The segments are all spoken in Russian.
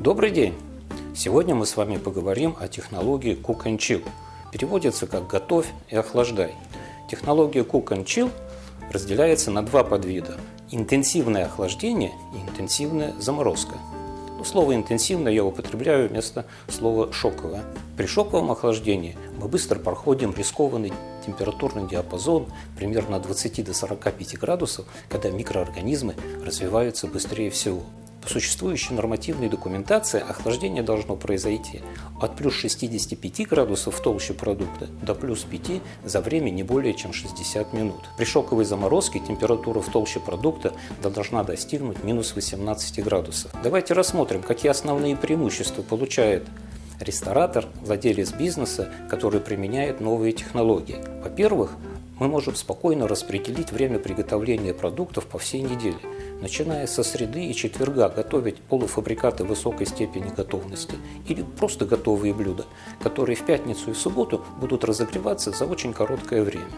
Добрый день! Сегодня мы с вами поговорим о технологии Cook and Chill. Переводится как «готовь и охлаждай». Технология Cook and Chill разделяется на два подвида – интенсивное охлаждение и интенсивная заморозка. Ну, слово «интенсивное» я употребляю вместо слова «шоковое». При шоковом охлаждении мы быстро проходим рискованный температурный диапазон примерно от 20 до 45 градусов, когда микроорганизмы развиваются быстрее всего. По существующей нормативной документации охлаждение должно произойти от плюс 65 градусов в толще продукта до плюс 5 за время не более чем 60 минут. При шоковой заморозке температура в толще продукта должна достигнуть минус 18 градусов. Давайте рассмотрим, какие основные преимущества получает ресторатор, владелец бизнеса, который применяет новые технологии. Во-первых, мы можем спокойно распределить время приготовления продуктов по всей неделе, начиная со среды и четверга готовить полуфабрикаты высокой степени готовности или просто готовые блюда, которые в пятницу и субботу будут разогреваться за очень короткое время.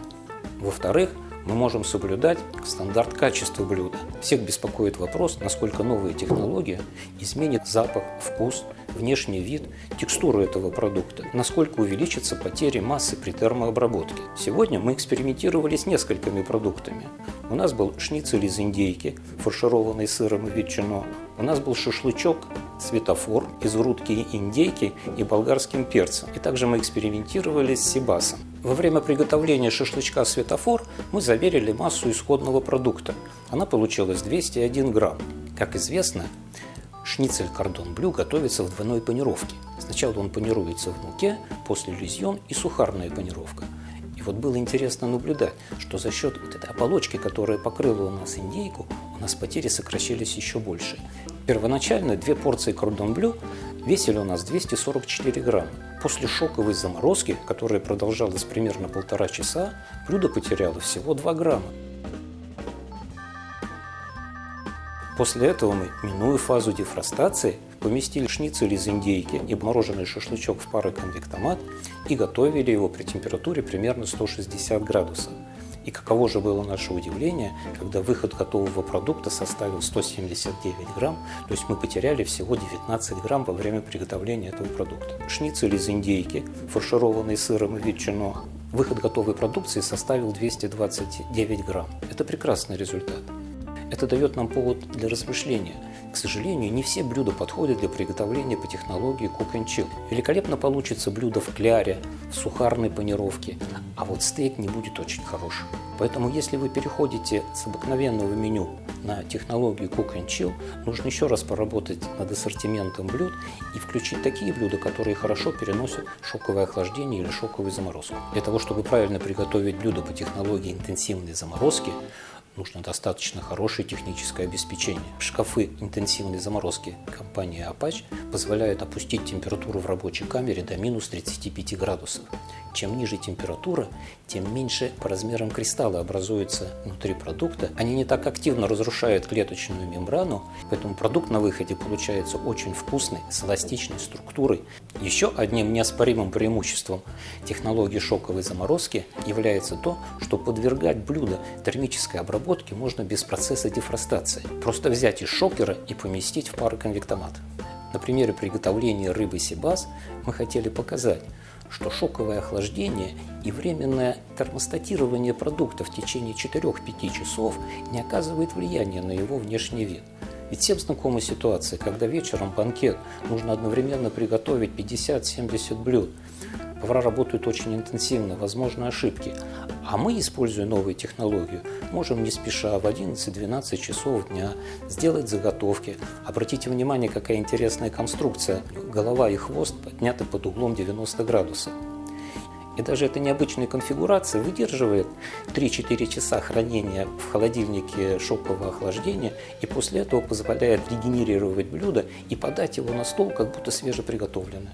Во-вторых, мы можем соблюдать стандарт качества блюда. Всех беспокоит вопрос, насколько новая технология изменит запах, вкус, внешний вид, текстуру этого продукта, насколько увеличится потери массы при термообработке. Сегодня мы экспериментировали с несколькими продуктами. У нас был шницель из индейки, фаршированный сыром и ветчиной. У нас был шашлычок светофор из грудки индейки и болгарским перцем. И также мы экспериментировали с сибасом. Во время приготовления шашлычка светофор мы замерили массу исходного продукта. Она получилась 201 грамм. Как известно, шницель кордон блю готовится в двойной панировке. Сначала он панируется в муке, после лизьон и сухарная панировка. И вот было интересно наблюдать, что за счет вот этой оболочки, которая покрыла у нас индейку, у нас потери сокращались еще больше. Первоначально две порции кордон блю весили у нас 244 грамма. После шоковой заморозки, которая продолжалась примерно полтора часа, блюдо потеряло всего 2 грамма. После этого мы, минуя фазу дефростации, поместили шницель из индейки и мороженый шашлычок в пароконвектомат и готовили его при температуре примерно 160 градусов. И каково же было наше удивление, когда выход готового продукта составил 179 грамм, то есть мы потеряли всего 19 грамм во время приготовления этого продукта. Шницель из индейки, фаршированный сыром и ветчиной, выход готовой продукции составил 229 грамм. Это прекрасный результат. Это дает нам повод для размышления. К сожалению, не все блюда подходят для приготовления по технологии Cook and Chill. Великолепно получится блюдо в кляре, в сухарной панировке, а вот стейк не будет очень хорошим. Поэтому, если вы переходите с обыкновенного меню на технологию Cook and Chill, нужно еще раз поработать над ассортиментом блюд и включить такие блюда, которые хорошо переносят шоковое охлаждение или шоковую заморозку. Для того, чтобы правильно приготовить блюдо по технологии интенсивной заморозки, нужно достаточно хорошее техническое обеспечение. Шкафы интенсивной заморозки компании Apache позволяют опустить температуру в рабочей камере до минус 35 градусов. Чем ниже температура, тем меньше по размерам кристаллы образуются внутри продукта. Они не так активно разрушают клеточную мембрану, поэтому продукт на выходе получается очень вкусный, с эластичной структурой. Еще одним неоспоримым преимуществом технологии шоковой заморозки является то, что подвергать блюдо термической обработке можно без процесса дефростации. Просто взять из шокера и поместить в пароконвектомат. На примере приготовления рыбы сибас мы хотели показать, что шоковое охлаждение и временное термостатирование продукта в течение 4-5 часов не оказывает влияния на его внешний вид. Ведь всем знакома ситуация, когда вечером банкет нужно одновременно приготовить 50-70 блюд. Повара работают очень интенсивно, возможны ошибки. А мы, используя новую технологию, можем не спеша в 11-12 часов дня сделать заготовки. Обратите внимание, какая интересная конструкция. Голова и хвост подняты под углом 90 градусов. И даже эта необычная конфигурация выдерживает 3-4 часа хранения в холодильнике шокового охлаждения и после этого позволяет регенерировать блюдо и подать его на стол, как будто свежеприготовленное.